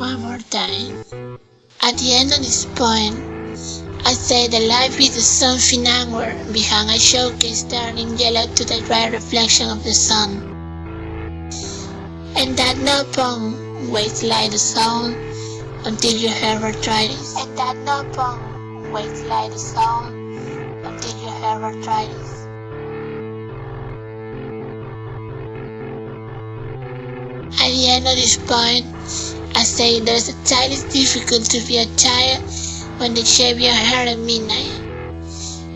one more time. At the end of this poem, I say that life is something angry behind a showcase turning yellow to the dry reflection of the sun. And that no poem waits like the sun until you ever try this. And that no poem waits like the sun until you ever try this. At the end of this point, I say there's a child is difficult to be a child when they shave your hair at midnight.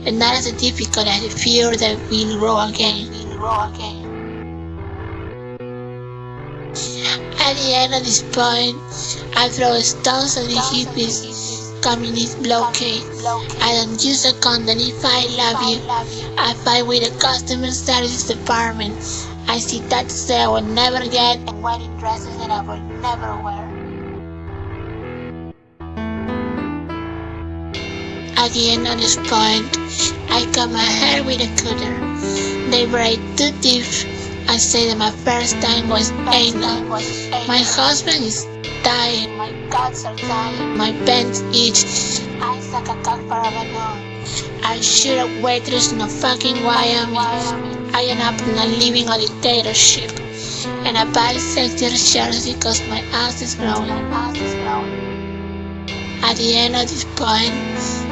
And not as difficult as the fear that we'll grow again. We'll grow again. At the end of this point, I throw stones at the hippies communist blockade. I don't use a condom if I love you. I fight with the customer service department. I see tattoos that I will never get and wedding dresses that I will never wear. At the end of this point, I cut my hair with a cutter. They braid too deep. I say that my first time was anal. My husband is dying. My guts are dying. My pants itch. I suck a cock for a balloon. I shoot a waitress in a fucking Wyoming. I end up not living a dictatorship. And I buy sexy shirts because my ass is growing. At the end of this point,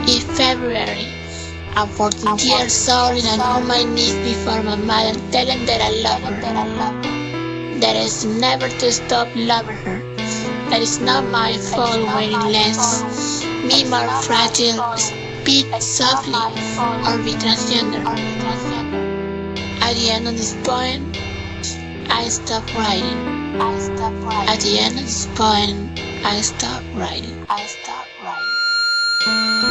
in February, I'm 14 years old and I'm on my knees before my mother telling that I love her. That I love her. That is never to stop loving her. That is not my fault waiting less. Me more fragile, speak, softly, or be transgender. At the end of this poem, I stop writing. I writing. At the end of this poem, I stop writing. I stop writing.